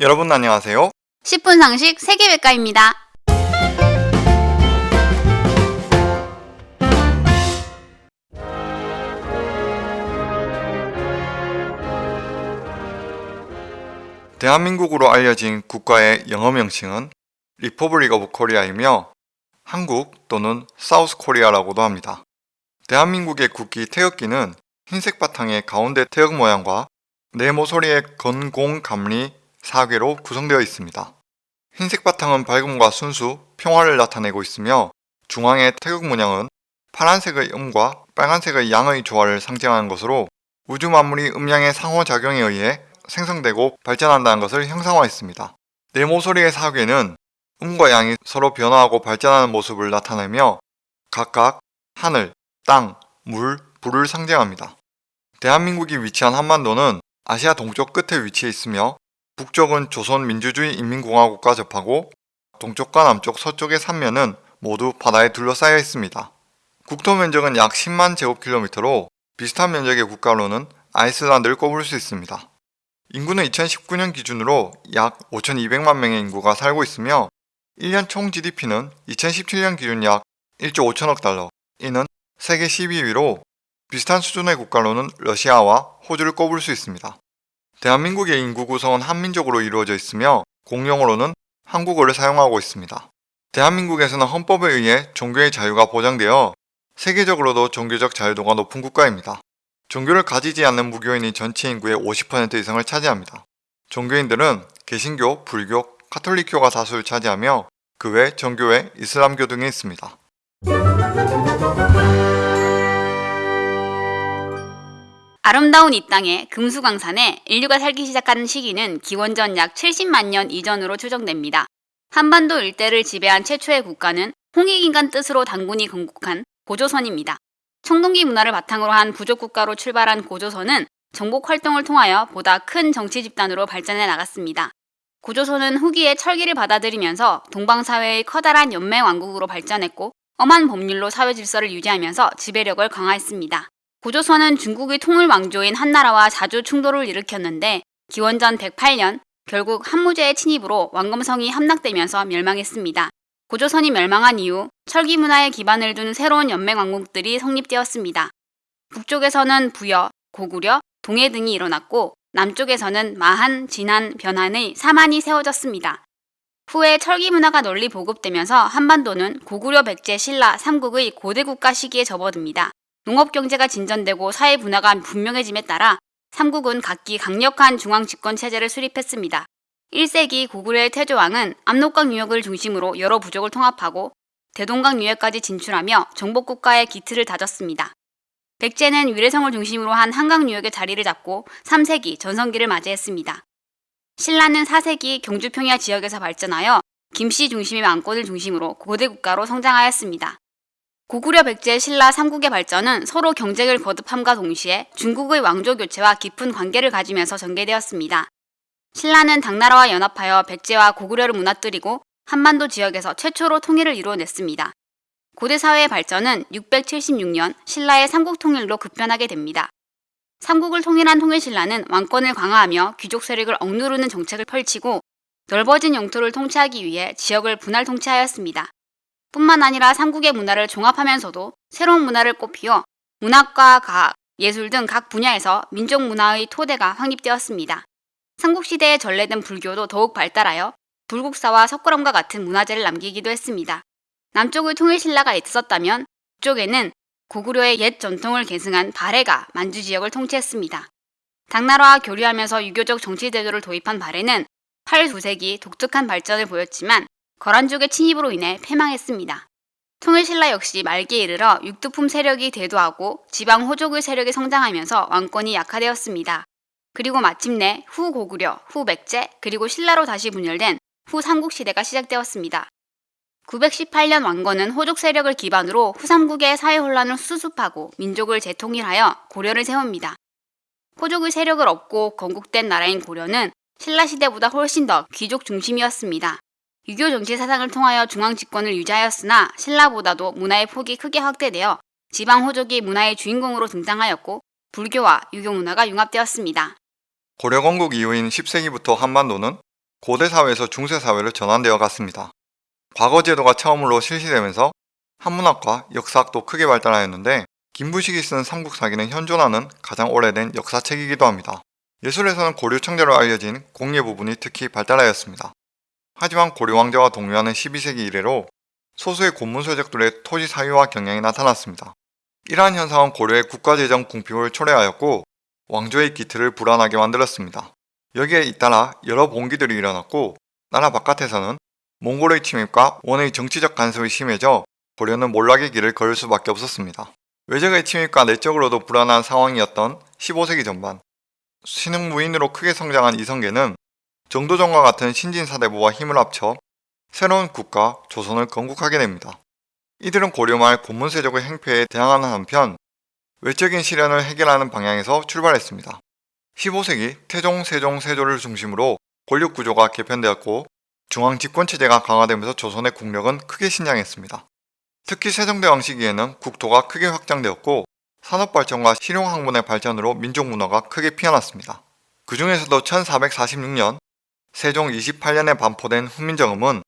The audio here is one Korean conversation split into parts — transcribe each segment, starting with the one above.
여러분 안녕하세요. 10분 상식 세계백과입니다. 대한민국으로 알려진 국가의 영어 명칭은 Republic of Korea이며 한국 또는 South Korea라고도 합니다. 대한민국의 국기 태극기는 흰색 바탕의 가운데 태극 모양과 네모소리의 건공 감리 사괴로 구성되어 있습니다. 흰색 바탕은 밝음과 순수, 평화를 나타내고 있으며 중앙의 태극 문양은 파란색의 음과 빨간색의 양의 조화를 상징하는 것으로 우주 만물이 음양의 상호작용에 의해 생성되고 발전한다는 것을 형상화했습니다. 네모소리의 사괴는 음과 양이 서로 변화하고 발전하는 모습을 나타내며 각각 하늘, 땅, 물, 불을 상징합니다. 대한민국이 위치한 한반도는 아시아 동쪽 끝에 위치해 있으며 북쪽은 조선민주주의 인민공화국과 접하고 동쪽과 남쪽 서쪽의 삼면은 모두 바다에 둘러싸여 있습니다. 국토 면적은 약 10만 제곱킬로미터로 비슷한 면적의 국가로는 아이슬란드를 꼽을 수 있습니다. 인구는 2019년 기준으로 약 5,200만 명의 인구가 살고 있으며 1년 총 GDP는 2017년 기준 약 1조 5천억 달러, 이는 세계 12위로 비슷한 수준의 국가로는 러시아와 호주를 꼽을 수 있습니다. 대한민국의 인구 구성은 한민족으로 이루어져 있으며 공용어로는 한국어를 사용하고 있습니다. 대한민국에서는 헌법에 의해 종교의 자유가 보장되어 세계적으로도 종교적 자유도가 높은 국가입니다. 종교를 가지지 않는 무교인이 전체 인구의 50% 이상을 차지합니다. 종교인들은 개신교, 불교, 카톨릭교가 다수를 차지하며 그 외 정교회, 이슬람교 등이 있습니다. 아름다운 이 땅에 금수강산에 인류가 살기 시작한 시기는 기원전 약 70만 년 이전으로 추정됩니다. 한반도 일대를 지배한 최초의 국가는 홍익인간 뜻으로 당군이 건국한 고조선입니다. 청동기 문화를 바탕으로 한 부족국가로 출발한 고조선은 정복 활동을 통하여 보다 큰 정치 집단으로 발전해 나갔습니다. 고조선은 후기에 철기를 받아들이면서 동방사회의 커다란 연맹 왕국으로 발전했고 엄한 법률로 사회 질서를 유지하면서 지배력을 강화했습니다. 고조선은 중국의 통일 왕조인 한나라와 자주 충돌을 일으켰는데 기원전 108년 결국 한무제의 침입으로 왕검성이 함락되면서 멸망했습니다. 고조선이 멸망한 이후 철기 문화에 기반을 둔 새로운 연맹 왕국들이 성립되었습니다. 북쪽에서는 부여, 고구려, 동해 등이 일어났고 남쪽에서는 마한, 진한, 변한의 사만이 세워졌습니다. 후에 철기 문화가 널리 보급되면서 한반도는 고구려, 백제, 신라, 삼국의 고대 국가 시기에 접어듭니다. 농업 경제가 진전되고 사회 분화가 분명해짐에 따라 삼국은 각기 강력한 중앙 집권 체제를 수립했습니다. 1세기 고구려의 태조왕은 압록강 유역을 중심으로 여러 부족을 통합하고 대동강 유역까지 진출하며 정복국가의 기틀을 다졌습니다. 백제는 위례성을 중심으로 한 한강 유역의 자리를 잡고 3세기 전성기를 맞이했습니다. 신라는 4세기 경주 평야 지역에서 발전하여 김씨 중심의 왕권을 중심으로 고대 국가로 성장하였습니다. 고구려 백제 신라 삼국의 발전은 서로 경쟁을 거듭함과 동시에 중국의 왕조 교체와 깊은 관계를 가지면서 전개되었습니다. 신라는 당나라와 연합하여 백제와 고구려를 무너뜨리고 한반도 지역에서 최초로 통일을 이루어냈습니다. 고대 사회의 발전은 676년 신라의 삼국 통일로 급변하게 됩니다. 삼국을 통일한 통일신라는 왕권을 강화하며 귀족 세력을 억누르는 정책을 펼치고 넓어진 영토를 통치하기 위해 지역을 분할 통치하였습니다. 뿐만 아니라 삼국의 문화를 종합하면서도 새로운 문화를 꽃피워 문학과 과학, 예술 등 각 분야에서 민족 문화의 토대가 확립되었습니다. 삼국시대에 전래된 불교도 더욱 발달하여 불국사와 석굴암과 같은 문화재를 남기기도 했습니다. 남쪽의 통일신라가 있었다면 북쪽에는 고구려의 옛 전통을 계승한 발해가 만주 지역을 통치했습니다. 당나라와 교류하면서 유교적 정치 제도를 도입한 발해는 8, 9세기 독특한 발전을 보였지만 거란족의 침입으로 인해 패망했습니다. 통일신라 역시 말기에 이르러 육두품 세력이 대두하고 지방 호족의 세력이 성장하면서 왕권이 약화되었습니다. 그리고 마침내 후 고구려, 후 백제, 그리고 신라로 다시 분열된 후 삼국시대가 시작되었습니다. 918년 왕건은 호족 세력을 기반으로 후삼국의 사회 혼란을 수습하고 민족을 재통일하여 고려를 세웁니다. 호족의 세력을 얻고 건국된 나라인 고려는 신라시대보다 훨씬 더 귀족 중심이었습니다. 유교 정치 사상을 통하여 중앙 집권을 유지하였으나 신라보다도 문화의 폭이 크게 확대되어 지방 호족이 문화의 주인공으로 등장하였고 불교와 유교 문화가 융합되었습니다. 고려 건국 이후인 10세기부터 한반도는 고대 사회에서 중세 사회로 전환되어 갔습니다. 과거 제도가 처음으로 실시되면서 한문학과 역사학도 크게 발달하였는데 김부식이 쓴 삼국사기는 현존하는 가장 오래된 역사책이기도 합니다. 예술에서는 고려 청자로 알려진 공예 부분이 특히 발달하였습니다. 하지만 고려 왕자와 동요하는 12세기 이래로 소수의 고문서적들의 토지 사유와 경향이 나타났습니다. 이러한 현상은 고려의 국가재정 궁핍을 초래하였고 왕조의 기틀을 불안하게 만들었습니다. 여기에 잇따라 여러 봉기들이 일어났고 나라 바깥에서는 몽골의 침입과 원의 정치적 간섭이 심해져 고려는 몰락의 길을 걸을 수밖에 없었습니다. 외적의 침입과 내적으로도 불안한 상황이었던 15세기 전반 신흥무인으로 크게 성장한 이성계는 정도전과 같은 신진사대부와 힘을 합쳐 새로운 국가 조선을 건국하게 됩니다. 이들은 고려말 고문세족의 행패에 대항하는 한편 외적인 시련을 해결하는 방향에서 출발했습니다. 15세기 태종, 세종, 세조를 중심으로 권력 구조가 개편되었고 중앙 집권체제가 강화되면서 조선의 국력은 크게 신장했습니다. 특히 세종대왕 시기에는 국토가 크게 확장되었고 산업발전과 실용학문의 발전으로 민족문화가 크게 피어났습니다. 그 중에서도 1446년 세종 28년에 반포된 훈민정음은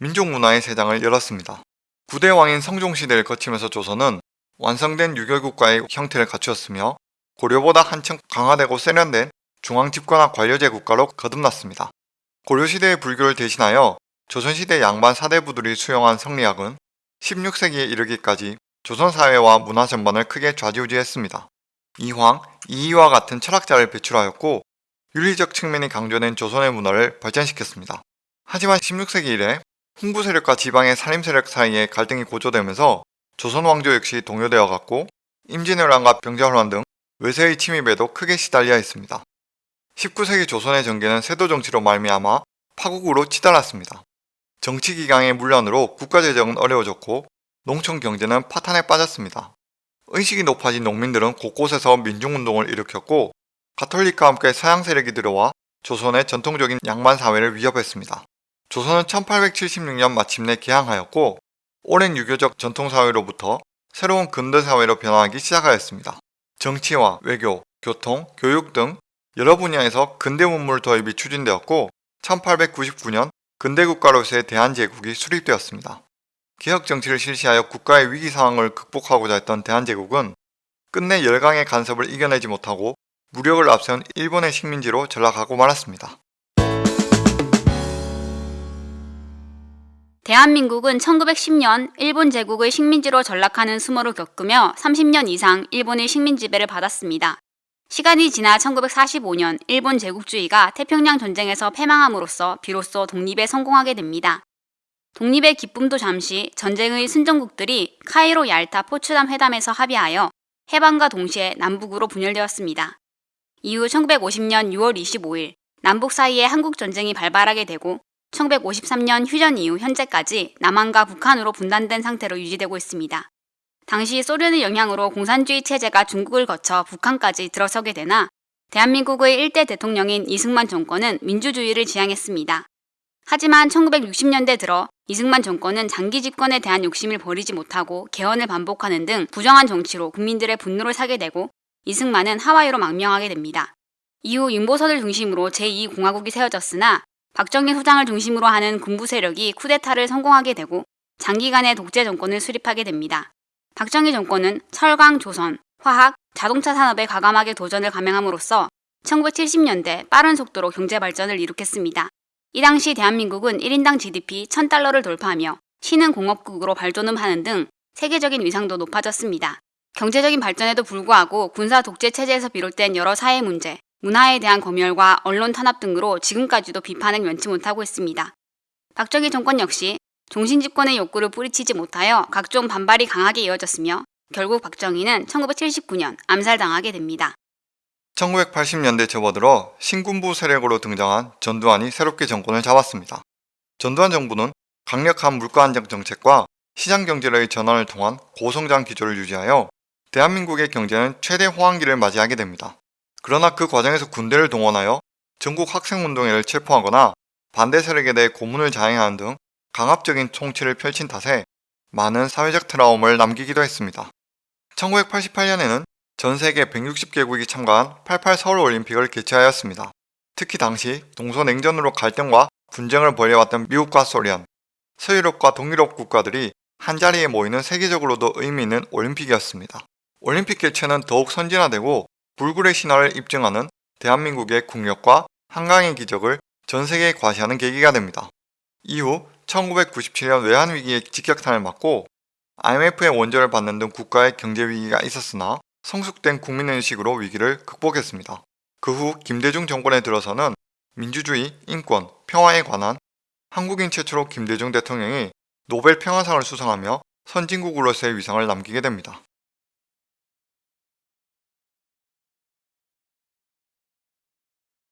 민족문화의 세장을 열었습니다. 구대 왕인 성종시대를 거치면서 조선은 완성된 유교국가의 형태를 갖추었으며 고려보다 한층 강화되고 세련된 중앙집권화 관료제 국가로 거듭났습니다. 고려시대의 불교를 대신하여 조선시대 양반 사대부들이 수용한 성리학은 16세기에 이르기까지 조선사회와 문화 전반을 크게 좌지우지했습니다. 이황, 이이와 같은 철학자를 배출하였고 윤리적 측면이 강조된 조선의 문화를 발전시켰습니다. 하지만 16세기 이래 훈구 세력과 지방의 살림 세력 사이에 갈등이 고조되면서 조선 왕조 역시 동요되어 갔고 임진왜란과 병자호란 등 외세의 침입에도 크게 시달려 있습니다. 19세기 조선의 정계는 세도 정치로 말미암아 파국으로 치달았습니다. 정치 기강의 문란으로 국가 재정은 어려워졌고 농촌 경제는 파탄에 빠졌습니다. 의식이 높아진 농민들은 곳곳에서 민중운동을 일으켰고 가톨릭과 함께 서양 세력이 들어와 조선의 전통적인 양반 사회를 위협했습니다. 조선은 1876년 마침내 개항하였고 오랜 유교적 전통사회로부터 새로운 근대사회로 변화하기 시작하였습니다. 정치와 외교, 교통, 교육 등 여러 분야에서 근대 문물 도입이 추진되었고 1899년 근대국가로서의 대한제국이 수립되었습니다. 개혁 정치를 실시하여 국가의 위기 상황을 극복하고자 했던 대한제국은 끝내 열강의 간섭을 이겨내지 못하고 무력을 앞세운 일본의 식민지로 전락하고 말았습니다. 대한민국은 1910년 일본 제국의 식민지로 전락하는 수모를 겪으며 30년 이상 일본의 식민 지배를 받았습니다. 시간이 지나 1945년 일본 제국주의가 태평양 전쟁에서 패망함으로써 비로소 독립에 성공하게 됩니다. 독립의 기쁨도 잠시 전쟁의 승전국들이 카이로 얄타 포츠담 회담에서 합의하여 해방과 동시에 남북으로 분열되었습니다. 이후 1950년 6월 25일 남북 사이에 한국 전쟁이 발발하게 되고 1953년 휴전 이후 현재까지 남한과 북한으로 분단된 상태로 유지되고 있습니다. 당시 소련의 영향으로 공산주의 체제가 중국을 거쳐 북한까지 들어서게 되나 대한민국의 일대 대통령인 이승만 정권은 민주주의를 지향했습니다. 하지만 1960년대 들어 이승만 정권은 장기 집권에 대한 욕심을 버리지 못하고 개헌을 반복하는 등 부정한 정치로 국민들의 분노를 사게 되고 이승만은 하와이로 망명하게 됩니다. 이후 윤보선을 중심으로 제2공화국이 세워졌으나 박정희 소장을 중심으로 하는 군부 세력이 쿠데타를 성공하게 되고 장기간의 독재 정권을 수립하게 됩니다. 박정희 정권은 철강, 조선, 화학, 자동차 산업에 과감하게 도전을 감행함으로써 1970년대 빠른 속도로 경제 발전을 이룩했습니다. 이 당시 대한민국은 1인당 GDP 1000달러를 돌파하며 신흥 공업국으로 발돋움하는 등 세계적인 위상도 높아졌습니다. 경제적인 발전에도 불구하고 군사 독재 체제에서 비롯된 여러 사회 문제, 문화에 대한 검열과 언론 탄압 등으로 지금까지도 비판을 면치 못하고 있습니다. 박정희 정권 역시 종신 집권의 욕구를 뿌리치지 못하여 각종 반발이 강하게 이어졌으며 결국 박정희는 1979년 암살당하게 됩니다. 1980년대 접어들어 신군부 세력으로 등장한 전두환이 새롭게 정권을 잡았습니다. 전두환 정부는 강력한 물가 안정 정책과 시장 경제의 전환을 통한 고성장 기조를 유지하여 대한민국의 경제는 최대 호황기를 맞이하게 됩니다. 그러나 그 과정에서 군대를 동원하여 전국 학생운동회를 체포하거나 반대 세력에 대해 고문을 자행하는 등 강압적인 통치를 펼친 탓에 많은 사회적 트라움을 남기기도 했습니다. 1988년에는 전 세계 160개국이 참가한 88 서울올림픽을 개최하였습니다. 특히 당시 동서냉전으로 갈등과 분쟁을 벌여왔던 미국과 소련, 서유럽과 동유럽 국가들이 한자리에 모이는 세계적으로도 의미 있는 올림픽이었습니다. 올림픽 개최는 더욱 선진화되고 불굴의 신화를 입증하는 대한민국의 국력과 한강의 기적을 전 세계에 과시하는 계기가 됩니다. 이후 1997년 외환위기의 직격탄을 맞고 IMF의 원조를 받는 등 국가의 경제 위기가 있었으나 성숙된 국민의식으로 위기를 극복했습니다. 그 후 김대중 정권에 들어서는 민주주의, 인권, 평화에 관한 한국인 최초로 김대중 대통령이 노벨 평화상을 수상하며 선진국으로서의 위상을 남기게 됩니다.